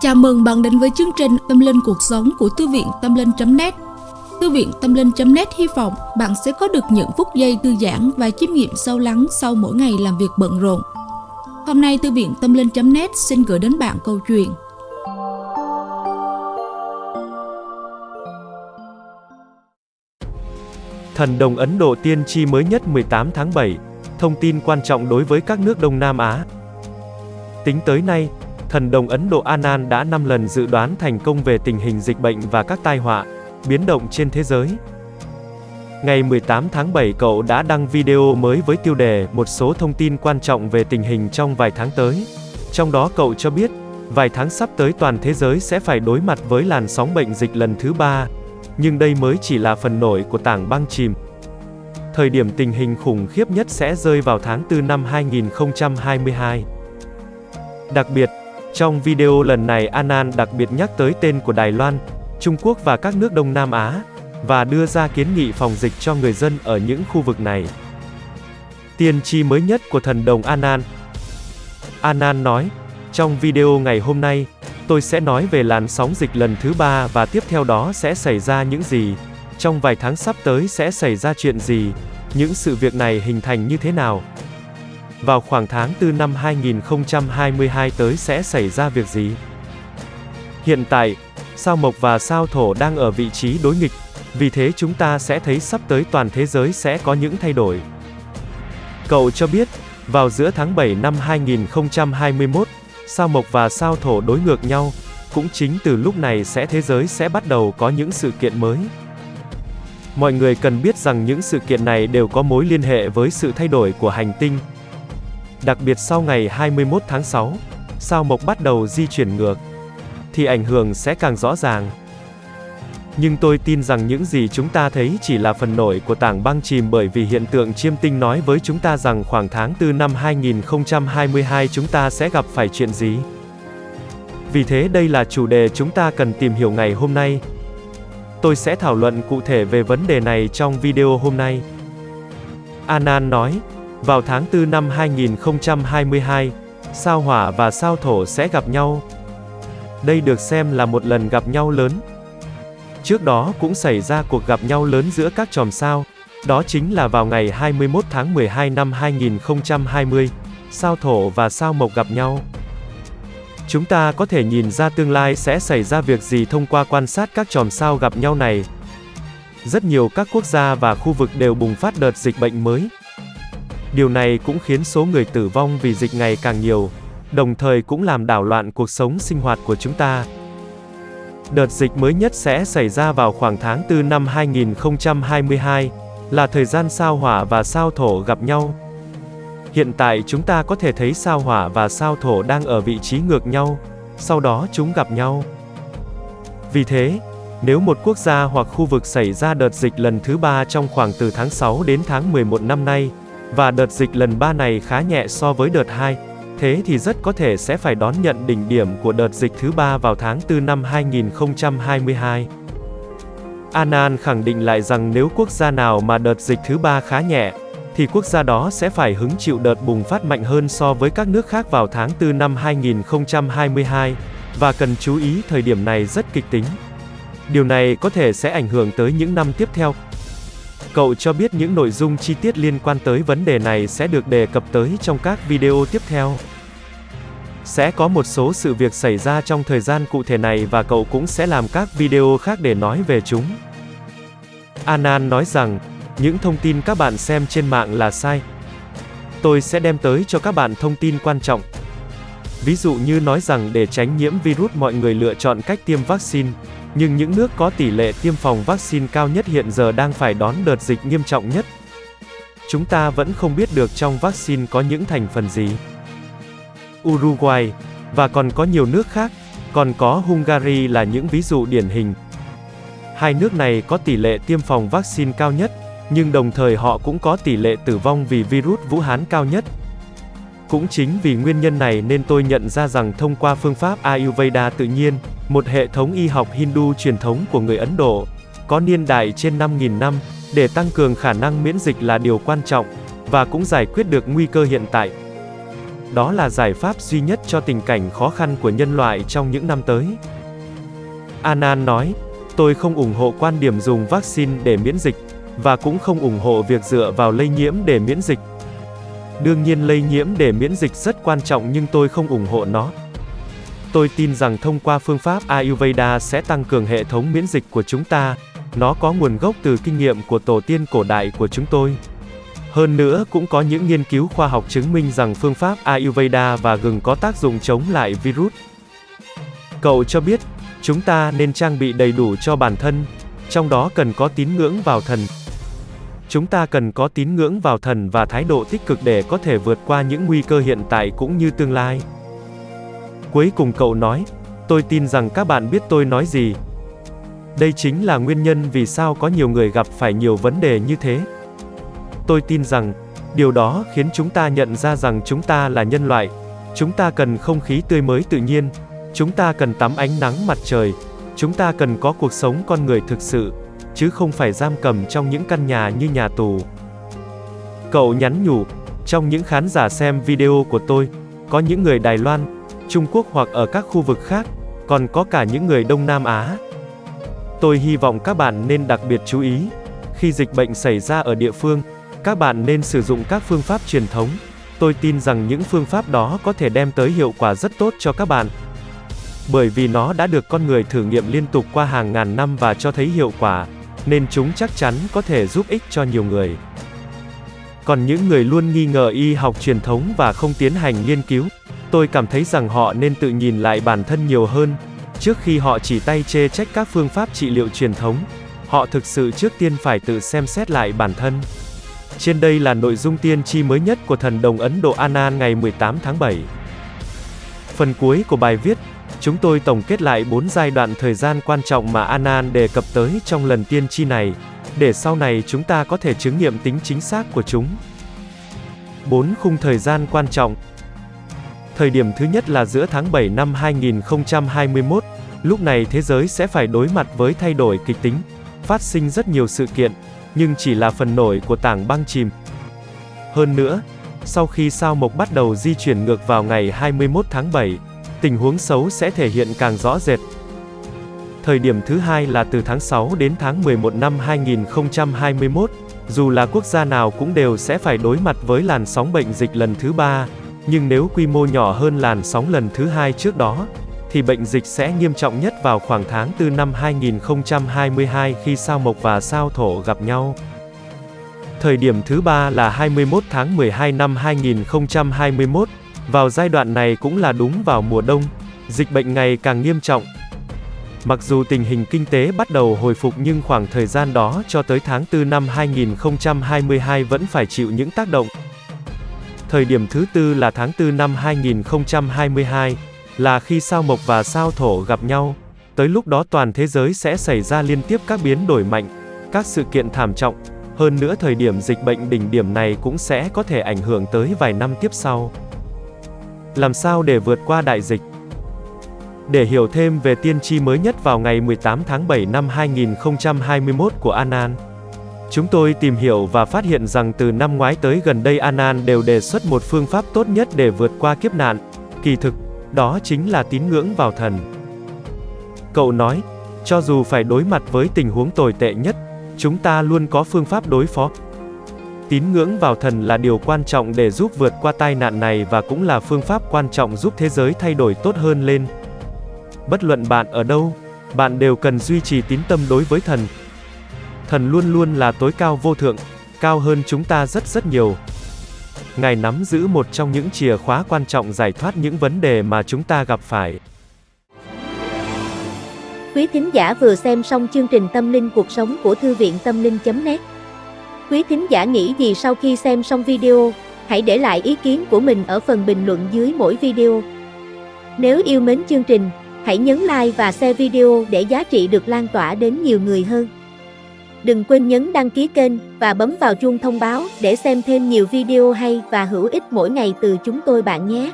Chào mừng bạn đến với chương trình Tâm Linh Cuộc Sống của Thư viện Tâm Linh.net Thư viện Tâm Linh.net hy vọng bạn sẽ có được những phút giây thư giãn và chiêm nghiệm sâu lắng sau mỗi ngày làm việc bận rộn. Hôm nay Thư viện Tâm Linh.net xin gửi đến bạn câu chuyện Thần đồng Ấn Độ tiên tri mới nhất 18 tháng 7, thông tin quan trọng đối với các nước Đông Nam Á. Tính tới nay, thần đồng Ấn Độ Anan đã 5 lần dự đoán thành công về tình hình dịch bệnh và các tai họa, biến động trên thế giới. Ngày 18 tháng 7 cậu đã đăng video mới với tiêu đề một số thông tin quan trọng về tình hình trong vài tháng tới. Trong đó cậu cho biết, vài tháng sắp tới toàn thế giới sẽ phải đối mặt với làn sóng bệnh dịch lần thứ ba, nhưng đây mới chỉ là phần nổi của tảng băng chìm. Thời điểm tình hình khủng khiếp nhất sẽ rơi vào tháng 4 năm 2022. Đặc biệt, trong video lần này Anan đặc biệt nhắc tới tên của Đài Loan, Trung Quốc và các nước Đông Nam Á, và đưa ra kiến nghị phòng dịch cho người dân ở những khu vực này. Tiên tri mới nhất của thần đồng Anan Anan nói, trong video ngày hôm nay, tôi sẽ nói về làn sóng dịch lần thứ ba và tiếp theo đó sẽ xảy ra những gì, trong vài tháng sắp tới sẽ xảy ra chuyện gì, những sự việc này hình thành như thế nào. Vào khoảng tháng 4 năm 2022 tới sẽ xảy ra việc gì? Hiện tại, sao mộc và sao thổ đang ở vị trí đối nghịch, vì thế chúng ta sẽ thấy sắp tới toàn thế giới sẽ có những thay đổi. Cậu cho biết, vào giữa tháng 7 năm 2021, sao mộc và sao thổ đối ngược nhau, cũng chính từ lúc này sẽ thế giới sẽ bắt đầu có những sự kiện mới. Mọi người cần biết rằng những sự kiện này đều có mối liên hệ với sự thay đổi của hành tinh. Đặc biệt sau ngày 21 tháng 6, sao mộc bắt đầu di chuyển ngược, thì ảnh hưởng sẽ càng rõ ràng. Nhưng tôi tin rằng những gì chúng ta thấy chỉ là phần nổi của tảng băng chìm bởi vì hiện tượng chiêm tinh nói với chúng ta rằng khoảng tháng 4 năm 2022 chúng ta sẽ gặp phải chuyện gì. Vì thế đây là chủ đề chúng ta cần tìm hiểu ngày hôm nay. Tôi sẽ thảo luận cụ thể về vấn đề này trong video hôm nay. Anan nói, vào tháng 4 năm 2022, sao hỏa và sao thổ sẽ gặp nhau. Đây được xem là một lần gặp nhau lớn, Trước đó cũng xảy ra cuộc gặp nhau lớn giữa các chòm sao, đó chính là vào ngày 21 tháng 12 năm 2020, sao thổ và sao mộc gặp nhau. Chúng ta có thể nhìn ra tương lai sẽ xảy ra việc gì thông qua quan sát các chòm sao gặp nhau này. Rất nhiều các quốc gia và khu vực đều bùng phát đợt dịch bệnh mới. Điều này cũng khiến số người tử vong vì dịch ngày càng nhiều, đồng thời cũng làm đảo loạn cuộc sống sinh hoạt của chúng ta. Đợt dịch mới nhất sẽ xảy ra vào khoảng tháng 4 năm 2022, là thời gian sao hỏa và sao thổ gặp nhau. Hiện tại chúng ta có thể thấy sao hỏa và sao thổ đang ở vị trí ngược nhau, sau đó chúng gặp nhau. Vì thế, nếu một quốc gia hoặc khu vực xảy ra đợt dịch lần thứ ba trong khoảng từ tháng 6 đến tháng 11 năm nay, và đợt dịch lần 3 này khá nhẹ so với đợt 2, thế thì rất có thể sẽ phải đón nhận đỉnh điểm của đợt dịch thứ ba vào tháng 4 năm 2022. Anan khẳng định lại rằng nếu quốc gia nào mà đợt dịch thứ ba khá nhẹ, thì quốc gia đó sẽ phải hứng chịu đợt bùng phát mạnh hơn so với các nước khác vào tháng 4 năm 2022, và cần chú ý thời điểm này rất kịch tính. Điều này có thể sẽ ảnh hưởng tới những năm tiếp theo. Cậu cho biết những nội dung chi tiết liên quan tới vấn đề này sẽ được đề cập tới trong các video tiếp theo. Sẽ có một số sự việc xảy ra trong thời gian cụ thể này và cậu cũng sẽ làm các video khác để nói về chúng. Anan nói rằng, những thông tin các bạn xem trên mạng là sai. Tôi sẽ đem tới cho các bạn thông tin quan trọng. Ví dụ như nói rằng để tránh nhiễm virus mọi người lựa chọn cách tiêm vaccine, nhưng những nước có tỷ lệ tiêm phòng vaccine cao nhất hiện giờ đang phải đón đợt dịch nghiêm trọng nhất. Chúng ta vẫn không biết được trong vaccine có những thành phần gì. Uruguay, và còn có nhiều nước khác, còn có Hungary là những ví dụ điển hình. Hai nước này có tỷ lệ tiêm phòng vaccine cao nhất, nhưng đồng thời họ cũng có tỷ lệ tử vong vì virus Vũ Hán cao nhất. Cũng chính vì nguyên nhân này nên tôi nhận ra rằng thông qua phương pháp Ayurveda tự nhiên, một hệ thống y học Hindu truyền thống của người Ấn Độ, có niên đại trên 5.000 năm, để tăng cường khả năng miễn dịch là điều quan trọng, và cũng giải quyết được nguy cơ hiện tại. đó là giải pháp duy nhất cho tình cảnh khó khăn của nhân loại trong những năm tới. Anan nói, tôi không ủng hộ quan điểm dùng vaccine để miễn dịch, và cũng không ủng hộ việc dựa vào lây nhiễm để miễn dịch. Đương nhiên lây nhiễm để miễn dịch rất quan trọng nhưng tôi không ủng hộ nó. Tôi tin rằng thông qua phương pháp Ayurveda sẽ tăng cường hệ thống miễn dịch của chúng ta. Nó có nguồn gốc từ kinh nghiệm của tổ tiên cổ đại của chúng tôi. Hơn nữa cũng có những nghiên cứu khoa học chứng minh rằng phương pháp Ayurveda và gừng có tác dụng chống lại virus. Cậu cho biết, chúng ta nên trang bị đầy đủ cho bản thân, trong đó cần có tín ngưỡng vào thần. Chúng ta cần có tín ngưỡng vào thần và thái độ tích cực để có thể vượt qua những nguy cơ hiện tại cũng như tương lai. Cuối cùng cậu nói, tôi tin rằng các bạn biết tôi nói gì. Đây chính là nguyên nhân vì sao có nhiều người gặp phải nhiều vấn đề như thế. Tôi tin rằng, điều đó khiến chúng ta nhận ra rằng chúng ta là nhân loại, chúng ta cần không khí tươi mới tự nhiên, chúng ta cần tắm ánh nắng mặt trời, chúng ta cần có cuộc sống con người thực sự, chứ không phải giam cầm trong những căn nhà như nhà tù. Cậu nhắn nhủ, trong những khán giả xem video của tôi, có những người Đài Loan, Trung Quốc hoặc ở các khu vực khác, còn có cả những người Đông Nam Á. Tôi hy vọng các bạn nên đặc biệt chú ý, khi dịch bệnh xảy ra ở địa phương, các bạn nên sử dụng các phương pháp truyền thống. Tôi tin rằng những phương pháp đó có thể đem tới hiệu quả rất tốt cho các bạn. Bởi vì nó đã được con người thử nghiệm liên tục qua hàng ngàn năm và cho thấy hiệu quả, nên chúng chắc chắn có thể giúp ích cho nhiều người. Còn những người luôn nghi ngờ y học truyền thống và không tiến hành nghiên cứu, tôi cảm thấy rằng họ nên tự nhìn lại bản thân nhiều hơn, trước khi họ chỉ tay chê trách các phương pháp trị liệu truyền thống. Họ thực sự trước tiên phải tự xem xét lại bản thân. Trên đây là nội dung tiên tri mới nhất của thần đồng Ấn Độ Anan ngày 18 tháng 7. Phần cuối của bài viết, chúng tôi tổng kết lại 4 giai đoạn thời gian quan trọng mà Anan đề cập tới trong lần tiên tri này, để sau này chúng ta có thể chứng nghiệm tính chính xác của chúng. 4 khung thời gian quan trọng Thời điểm thứ nhất là giữa tháng 7 năm 2021, lúc này thế giới sẽ phải đối mặt với thay đổi kịch tính, phát sinh rất nhiều sự kiện, nhưng chỉ là phần nổi của tảng băng chìm. Hơn nữa, sau khi sao mộc bắt đầu di chuyển ngược vào ngày 21 tháng 7, tình huống xấu sẽ thể hiện càng rõ rệt. Thời điểm thứ hai là từ tháng 6 đến tháng 11 năm 2021, dù là quốc gia nào cũng đều sẽ phải đối mặt với làn sóng bệnh dịch lần thứ ba, nhưng nếu quy mô nhỏ hơn làn sóng lần thứ hai trước đó, thì bệnh dịch sẽ nghiêm trọng nhất vào khoảng tháng 4 năm 2022 khi sao mộc và sao thổ gặp nhau. Thời điểm thứ ba là 21 tháng 12 năm 2021, vào giai đoạn này cũng là đúng vào mùa đông, dịch bệnh ngày càng nghiêm trọng. Mặc dù tình hình kinh tế bắt đầu hồi phục nhưng khoảng thời gian đó cho tới tháng 4 năm 2022 vẫn phải chịu những tác động. Thời điểm thứ tư là tháng 4 năm 2022, là khi sao mộc và sao thổ gặp nhau. Tới lúc đó toàn thế giới sẽ xảy ra liên tiếp các biến đổi mạnh, các sự kiện thảm trọng. Hơn nữa thời điểm dịch bệnh đỉnh điểm này cũng sẽ có thể ảnh hưởng tới vài năm tiếp sau. Làm sao để vượt qua đại dịch? Để hiểu thêm về tiên tri mới nhất vào ngày 18 tháng 7 năm 2021 của Anan, chúng tôi tìm hiểu và phát hiện rằng từ năm ngoái tới gần đây Anan đều đề xuất một phương pháp tốt nhất để vượt qua kiếp nạn. Kỳ thực, đó chính là tín ngưỡng vào thần. Cậu nói, cho dù phải đối mặt với tình huống tồi tệ nhất, chúng ta luôn có phương pháp đối phó. Tín ngưỡng vào thần là điều quan trọng để giúp vượt qua tai nạn này và cũng là phương pháp quan trọng giúp thế giới thay đổi tốt hơn lên. Bất luận bạn ở đâu, bạn đều cần duy trì tín tâm đối với thần. Thần luôn luôn là tối cao vô thượng, cao hơn chúng ta rất rất nhiều. Ngài nắm giữ một trong những chìa khóa quan trọng giải thoát những vấn đề mà chúng ta gặp phải. Quý thính giả vừa xem xong chương trình Tâm linh cuộc sống của Thư viện Tâm linh.net Quý thính giả nghĩ gì sau khi xem xong video, hãy để lại ý kiến của mình ở phần bình luận dưới mỗi video. Nếu yêu mến chương trình, hãy nhấn like và share video để giá trị được lan tỏa đến nhiều người hơn. Đừng quên nhấn đăng ký kênh và bấm vào chuông thông báo để xem thêm nhiều video hay và hữu ích mỗi ngày từ chúng tôi bạn nhé.